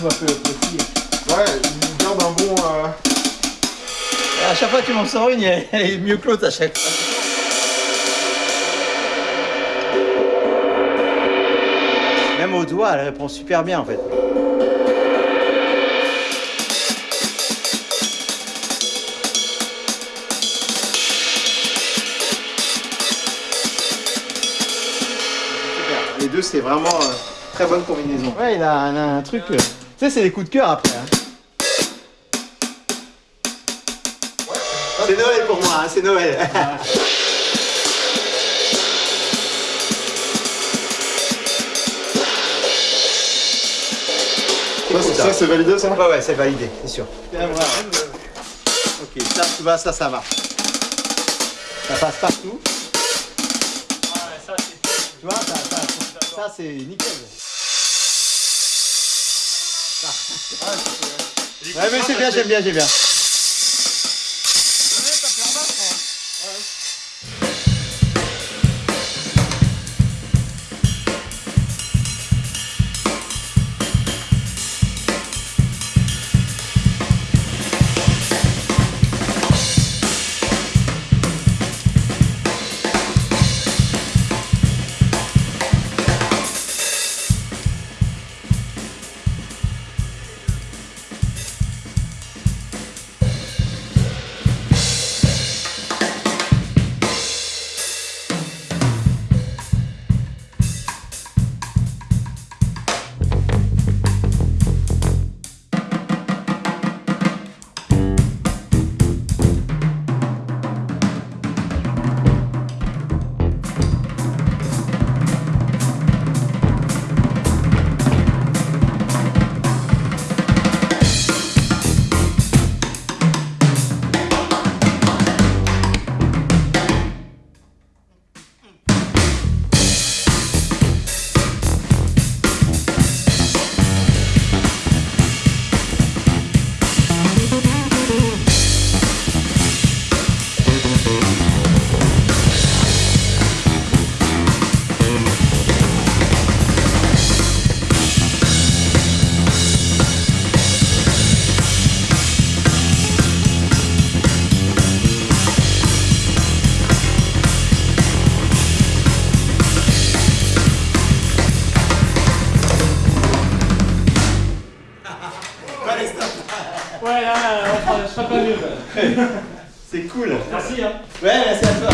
vois, peu petit. Ouais, il garde un bon. euh, à chaque fois que tu m'en sors une, elle est mieux que l'autre à chaque fois. Même au doigt, elle répond super bien en fait. Les deux, c'est vraiment euh, très bonne combinaison. Ouais, il a un, un truc. euh, Tu sais, c'est des coups de cœur après. hein. C'est Noël pour moi, hein, c'est Noël. Ça, ça, c'est validé ça Ouais, ouais, c'est validé, c'est sûr. Ok, ça, tu vois, ça, ça marche. Ça passe partout. Tu vois, ça, ça, ça, c'est nickel. Ouais, mais c'est bien, j'aime bien, j'aime bien. Ouais, là, on fera, je ferai pas mieux. C'est cool. Merci, hein. Ouais, merci à toi.